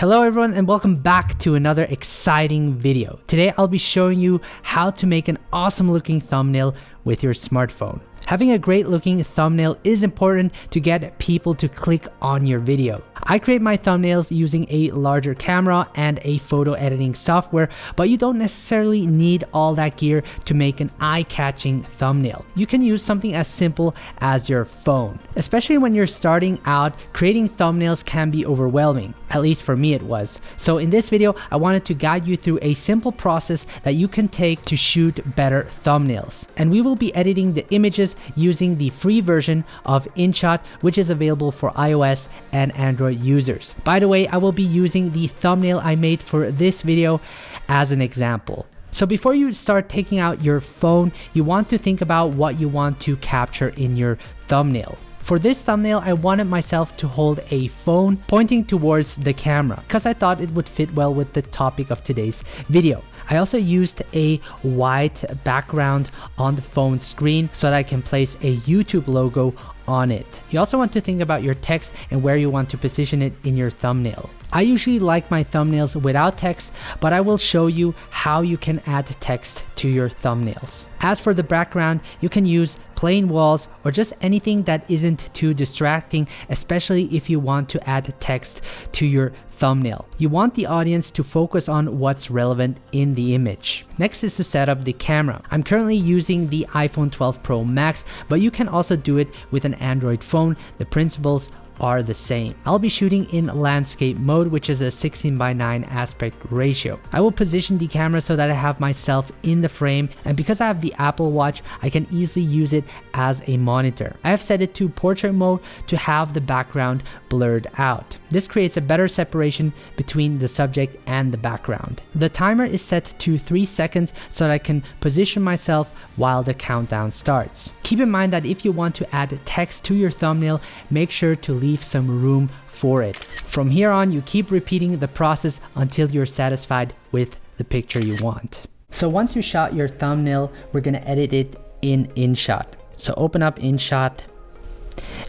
Hello everyone and welcome back to another exciting video. Today I'll be showing you how to make an awesome looking thumbnail with your smartphone. Having a great looking thumbnail is important to get people to click on your video. I create my thumbnails using a larger camera and a photo editing software, but you don't necessarily need all that gear to make an eye-catching thumbnail. You can use something as simple as your phone. Especially when you're starting out, creating thumbnails can be overwhelming. At least for me it was. So in this video, I wanted to guide you through a simple process that you can take to shoot better thumbnails. And we will be editing the images using the free version of InShot, which is available for iOS and Android users. By the way, I will be using the thumbnail I made for this video as an example. So before you start taking out your phone, you want to think about what you want to capture in your thumbnail. For this thumbnail, I wanted myself to hold a phone pointing towards the camera because I thought it would fit well with the topic of today's video. I also used a white background on the phone screen so that I can place a YouTube logo on it. You also want to think about your text and where you want to position it in your thumbnail. I usually like my thumbnails without text, but I will show you how you can add text to your thumbnails. As for the background, you can use plain walls or just anything that isn't too distracting, especially if you want to add text to your thumbnail. You want the audience to focus on what's relevant in the image. Next is to set up the camera. I'm currently using the iPhone 12 Pro Max, but you can also do it with an Android phone. The principles are the same. I'll be shooting in landscape mode, which is a 16 by 9 aspect ratio. I will position the camera so that I have myself in the frame, and because I have the Apple Watch, I can easily use it as a monitor. I have set it to portrait mode to have the background blurred out. This creates a better separation between the subject and the background. The timer is set to 3 seconds so that I can position myself while the countdown starts. Keep in mind that if you want to add text to your thumbnail, make sure to leave leave some room for it. From here on, you keep repeating the process until you're satisfied with the picture you want. So once you shot your thumbnail, we're gonna edit it in InShot. So open up InShot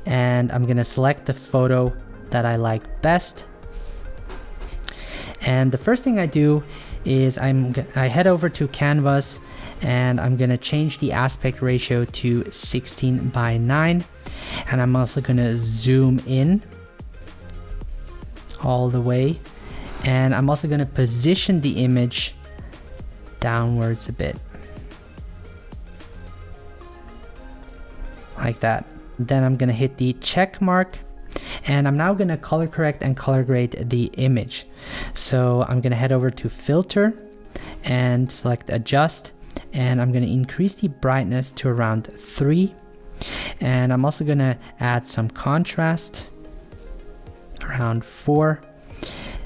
and I'm gonna select the photo that I like best. And the first thing I do is I'm I head over to Canvas and I'm gonna change the aspect ratio to 16 by 9 and I'm also gonna zoom in all the way. And I'm also gonna position the image downwards a bit. Like that. Then I'm gonna hit the check mark. And I'm now gonna color correct and color grade the image. So I'm gonna head over to filter and select adjust and I'm gonna increase the brightness to around 3 and I'm also gonna add some contrast around 4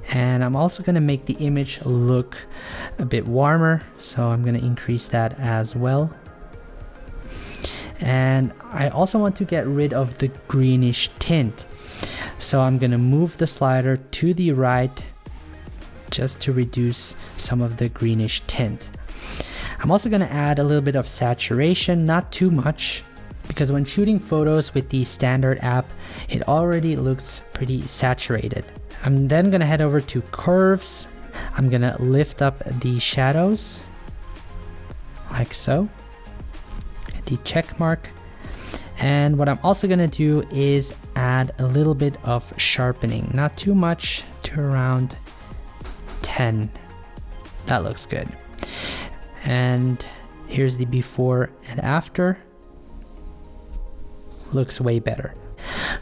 and I'm also gonna make the image look a bit warmer so I'm gonna increase that as well. And I also want to get rid of the greenish tint. So I'm gonna move the slider to the right just to reduce some of the greenish tint I'm also gonna add a little bit of saturation not too much because when shooting photos with the standard app, it already looks pretty saturated. I'm then gonna head over to curves. I'm gonna lift up the shadows like so. The check mark. And what I'm also gonna do is add a little bit of sharpening, not too much to around 10. That looks good. And here's the before and after looks way better.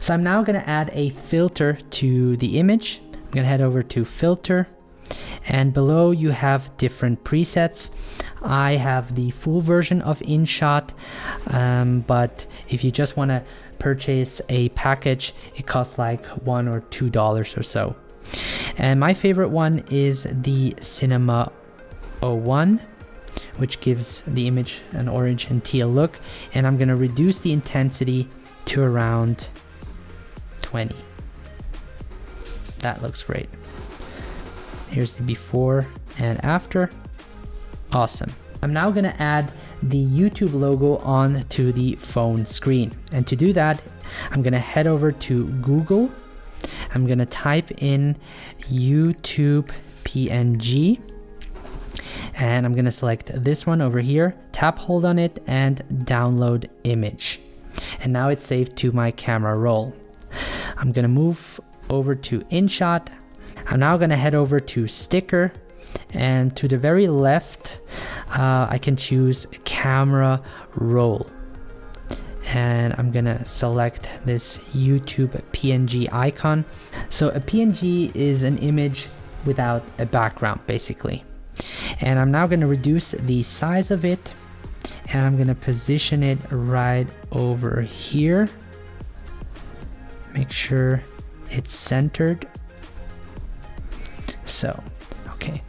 So I'm now gonna add a filter to the image. I'm gonna head over to filter and below you have different presets. I have the full version of InShot, um, but if you just wanna purchase a package, it costs like one or two dollars or so. And my favorite one is the Cinema 01 which gives the image an orange and teal look. And I'm gonna reduce the intensity to around 20. That looks great. Here's the before and after. Awesome. I'm now gonna add the YouTube logo on to the phone screen. And to do that, I'm gonna head over to Google I'm gonna type in YouTube PNG and I'm gonna select this one over here, tap hold on it and download image. And now it's saved to my camera roll. I'm gonna move over to InShot. I'm now gonna head over to sticker and to the very left, uh, I can choose camera roll. And I'm gonna select this YouTube PNG icon. So a PNG is an image without a background basically. And I'm now gonna reduce the size of it and I'm gonna position it right over here. Make sure it's centered. So, okay.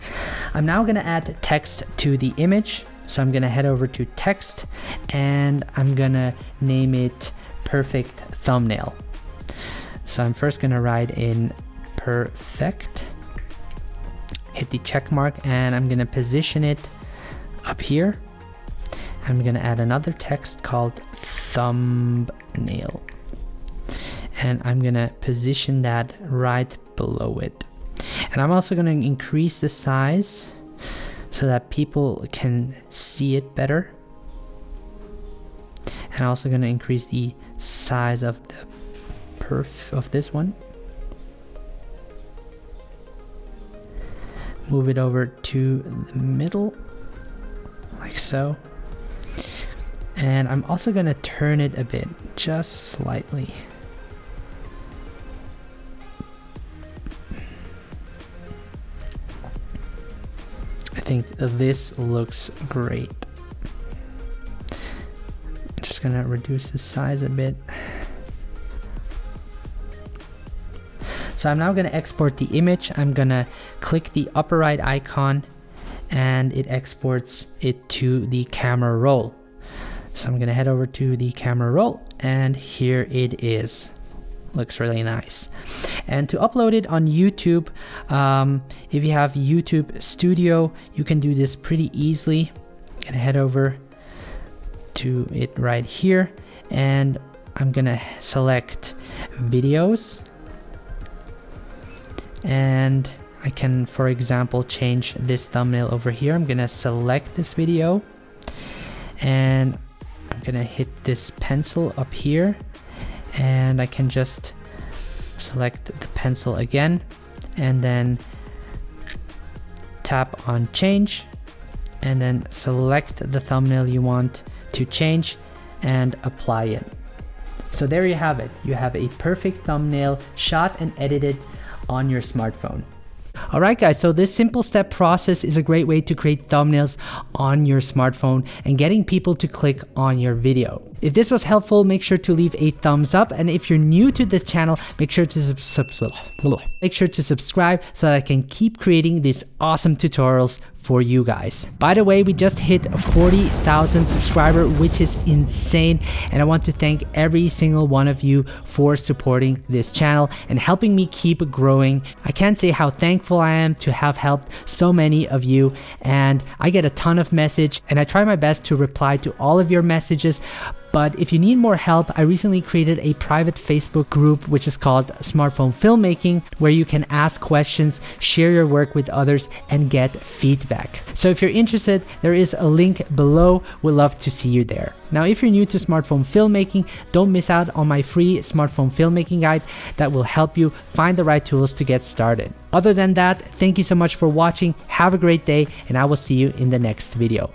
I'm now gonna add text to the image. So I'm gonna head over to text and I'm gonna name it perfect thumbnail. So I'm first gonna write in perfect, hit the check mark and I'm gonna position it up here. I'm gonna add another text called thumbnail and I'm gonna position that right below it. And I'm also gonna increase the size so that people can see it better. And I'm also gonna increase the size of the perf of this one. Move it over to the middle, like so. And I'm also gonna turn it a bit, just slightly. I think this looks great. I'm just gonna reduce the size a bit. So I'm now gonna export the image. I'm gonna click the upper right icon and it exports it to the camera roll. So I'm gonna head over to the camera roll and here it is looks really nice. And to upload it on YouTube, um, if you have YouTube Studio, you can do this pretty easily. You can head over to it right here and I'm gonna select videos and I can for example change this thumbnail over here. I'm gonna select this video. And I'm gonna hit this pencil up here. And I can just select the pencil again. And then tap on change. And then select the thumbnail you want to change and apply it. So there you have it. You have a perfect thumbnail shot and edited on your smartphone. Alright guys, so this simple step process is a great way to create thumbnails on your smartphone and getting people to click on your video. If this was helpful, make sure to leave a thumbs up and if you're new to this channel, make sure to subscribe. Make sure to subscribe so that I can keep creating these awesome tutorials for you guys. By the way, we just hit 40,000 subscriber, which is insane. And I want to thank every single one of you for supporting this channel and helping me keep growing. I can't say how thankful I am to have helped so many of you. And I get a ton of message and I try my best to reply to all of your messages. But if you need more help, I recently created a private Facebook group which is called Smartphone Filmmaking, where you can ask questions, share your work with others, and get feedback. So if you're interested, there is a link below. We'd love to see you there. Now, if you're new to smartphone filmmaking, don't miss out on my free smartphone filmmaking guide that will help you find the right tools to get started. Other than that, thank you so much for watching. Have a great day, and I will see you in the next video.